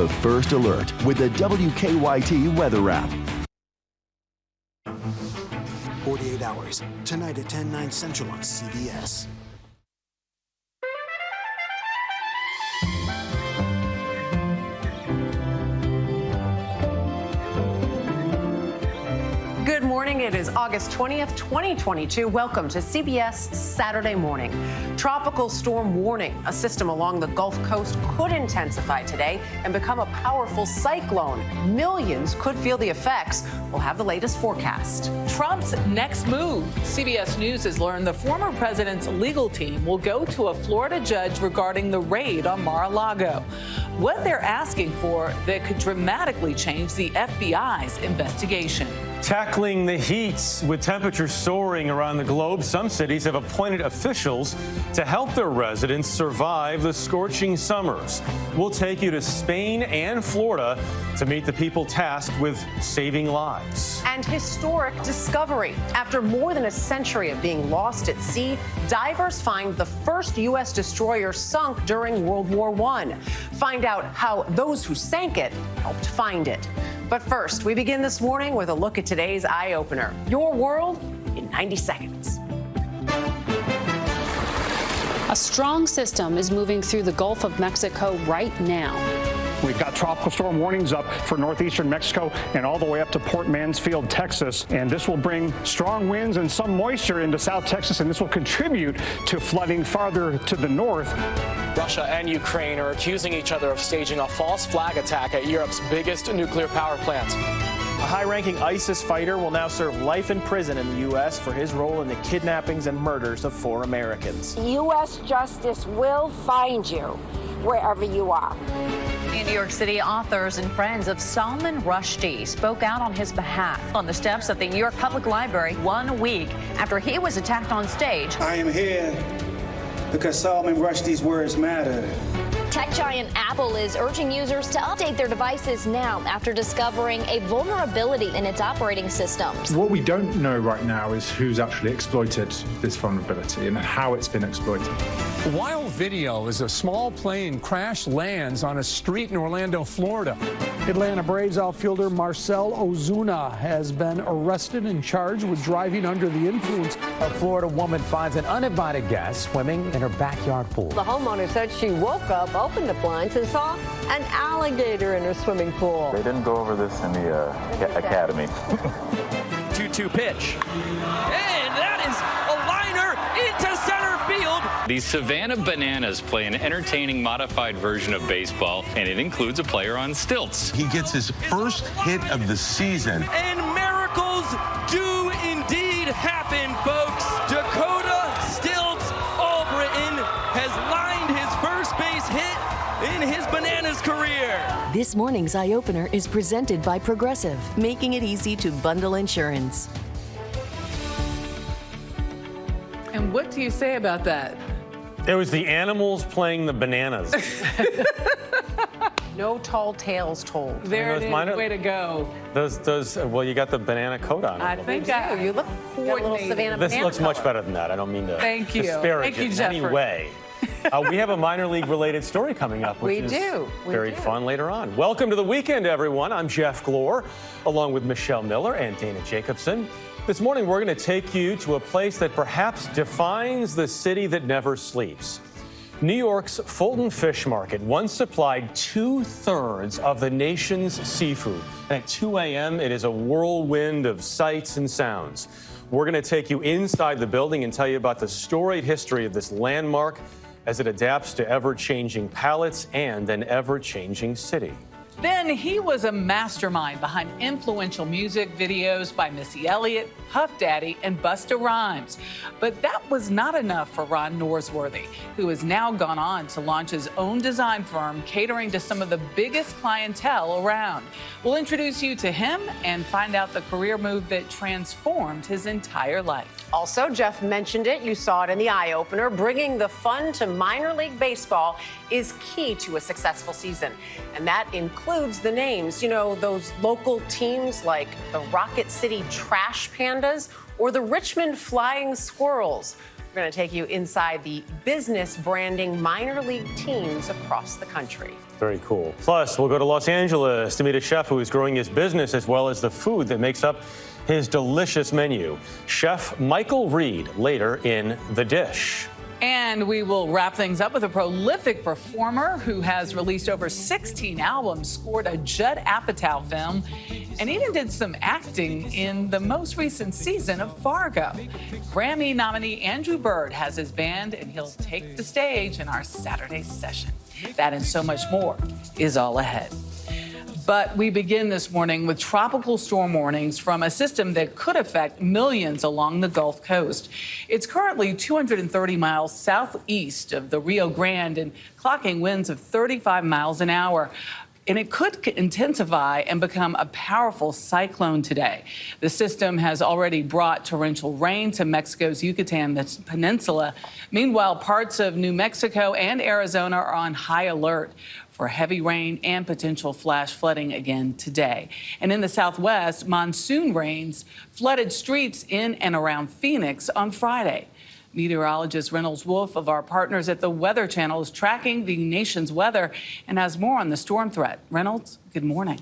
The first alert with the WKYT weather app. 48 hours. Tonight at 10, 9 central on CBS. Morning. It is August 20th, 2022. Welcome to CBS Saturday Morning. Tropical storm warning. A system along the Gulf Coast could intensify today and become a powerful cyclone. Millions could feel the effects. We'll have the latest forecast. Trump's next move. CBS News has learned the former president's legal team will go to a Florida judge regarding the raid on Mar a Lago. What they're asking for that could dramatically change the FBI's investigation. Tackling the heats with temperatures soaring around the globe, some cities have appointed officials to help their residents survive the scorching summers. We'll take you to Spain and Florida to meet the people tasked with saving lives. And historic discovery. After more than a century of being lost at sea, divers find the first U.S. destroyer sunk during World War I. Find out how those who sank it helped find it. But first, we begin this morning with a look at today's eye opener Your World in 90 Seconds. A strong system is moving through the Gulf of Mexico right now. We've got tropical storm warnings up for northeastern Mexico and all the way up to Port Mansfield, Texas. And this will bring strong winds and some moisture into South Texas, and this will contribute to flooding farther to the north. Russia and Ukraine are accusing each other of staging a false flag attack at Europe's biggest nuclear power plant. A high ranking ISIS fighter will now serve life in prison in the U.S. for his role in the kidnappings and murders of four Americans. U.S. justice will find you wherever you are. In New York City, authors and friends of Salman Rushdie spoke out on his behalf on the steps of the New York Public Library one week after he was attacked on stage. I am here because Salman Rushdie's words matter. Tech giant Apple is urging users to update their devices now after discovering a vulnerability in its operating systems. What we don't know right now is who's actually exploited this vulnerability and how it's been exploited. Wild video as a small plane crash lands on a street in Orlando, Florida. Atlanta Braves outfielder Marcel Ozuna has been arrested and charged with driving under the influence. A Florida woman finds an uninvited guest swimming in her backyard pool. The homeowner said she woke up, opened the blinds, and saw an alligator in her swimming pool. They didn't go over this in the uh, academy. 2 2 pitch. And that is a liner into center field. The Savannah Bananas play an entertaining modified version of baseball, and it includes a player on stilts. He gets his first hit of the season. And miracles do indeed happen, folks. Dakota Stilts Albritton has lined his first base hit in his Bananas career. This morning's eye opener is presented by Progressive, making it easy to bundle insurance. And what do you say about that? It was the animals playing the bananas. no tall tales told. There it is. Minor, Way to go. Those, those. Well, you got the banana coat on. I think I, you look coordinated. Savannah this looks color. much better than that. I don't mean to Thank you. disparage Thank you, it in any way. uh, we have a minor league related story coming up, which we is do. We very do. fun later on. Welcome to the weekend, everyone. I'm Jeff Glor, along with Michelle Miller and Dana Jacobson. This morning, we're going to take you to a place that perhaps defines the city that never sleeps. New York's Fulton Fish Market once supplied two thirds of the nation's seafood. And at 2 a.m., it is a whirlwind of sights and sounds. We're going to take you inside the building and tell you about the storied history of this landmark as it adapts to ever changing palates and an ever changing city. Then he was a mastermind behind influential music videos by Missy Elliott, Puff Daddy, and Busta Rhymes. But that was not enough for Ron Norsworthy, who has now gone on to launch his own design firm catering to some of the biggest clientele around. We'll introduce you to him and find out the career move that transformed his entire life. Also, Jeff mentioned it. You saw it in the eye opener. Bringing the fun to minor league baseball is key to a successful season. And that includes the names, you know, those local teams like the Rocket City Trash Pandas or the Richmond Flying Squirrels. We're going to take you inside the business branding minor league teams across the country. Very cool. Plus, we'll go to Los Angeles to meet a chef who is growing his business as well as the food that makes up his delicious menu. Chef Michael Reed later in The Dish. And we will wrap things up with a prolific performer who has released over 16 albums, scored a Judd Apatow film, and even did some acting in the most recent season of Fargo. Grammy nominee Andrew Bird has his band, and he'll take the stage in our Saturday session. That and so much more is all ahead. But we begin this morning with tropical storm warnings from a system that could affect millions along the Gulf Coast. It's currently 230 miles southeast of the Rio Grande and clocking winds of 35 miles an hour and it could intensify and become a powerful cyclone today. The system has already brought torrential rain to Mexico's Yucatan Peninsula. Meanwhile, parts of New Mexico and Arizona are on high alert for heavy rain and potential flash flooding again today. And in the southwest, monsoon rains flooded streets in and around Phoenix on Friday. Meteorologist Reynolds Wolf of our partners at the Weather Channel is tracking the nation's weather and has more on the storm threat. Reynolds, good morning.